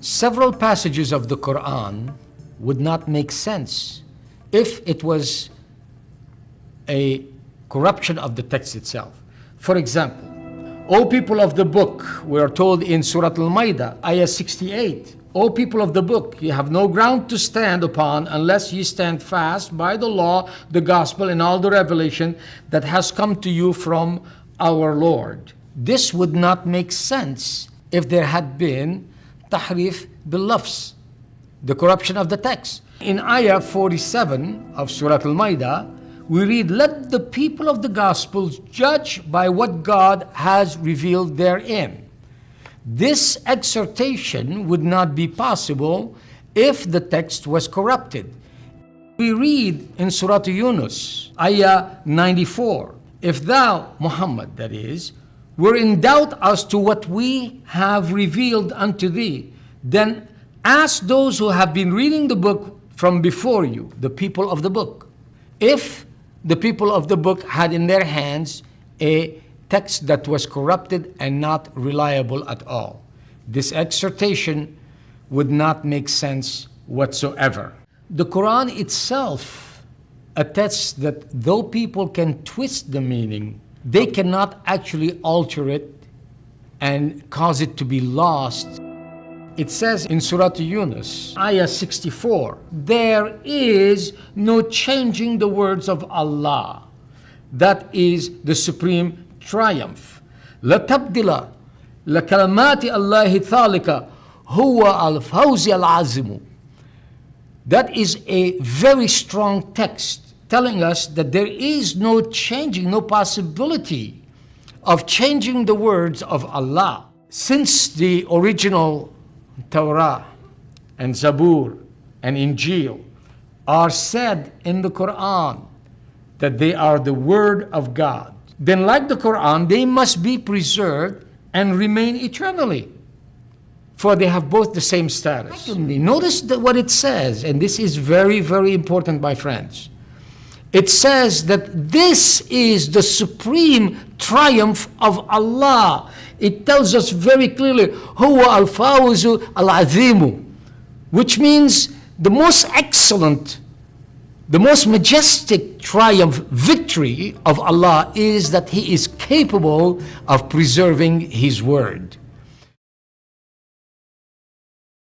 Several passages of the Quran would not make sense if it was a corruption of the text itself. For example, O people of the book, we are told in Surah Al-Ma'idah, ayah 68, O people of the book, you have no ground to stand upon unless you stand fast by the law, the gospel, and all the revelation that has come to you from our Lord. This would not make sense if there had been tahrif bil-lafz, the corruption of the text. In ayah 47 of Surah Al-Ma'idah, we read, Let the people of the Gospels judge by what God has revealed therein. This exhortation would not be possible if the text was corrupted. We read in Surah Yunus, Ayah 94, If thou, Muhammad, that is, were in doubt as to what we have revealed unto thee, then ask those who have been reading the book from before you, the people of the book, if the people of the book had in their hands a text that was corrupted and not reliable at all. This exhortation would not make sense whatsoever. The Quran itself attests that though people can twist the meaning, they cannot actually alter it and cause it to be lost. It says in Surah Yunus, Ayah 64, there is no changing the words of Allah. That is the supreme triumph. لَتَبْدِلَ لَكَلَمَاتِ اللَّهِ ثَالِكَ هُوَ الْفَوْزِ الْعَزِمُ That is a very strong text telling us that there is no changing, no possibility of changing the words of Allah. Since the original Torah and Zabur and Injil are said in the Quran that they are the Word of God, then like the Quran, they must be preserved and remain eternally. For they have both the same status. Secondly, notice what it says, and this is very, very important, my friends. It says that this is the supreme triumph of Allah it tells us very clearly, Huwa al-fawzu al-azimu, which means the most excellent, the most majestic triumph, victory of Allah is that He is capable of preserving His word.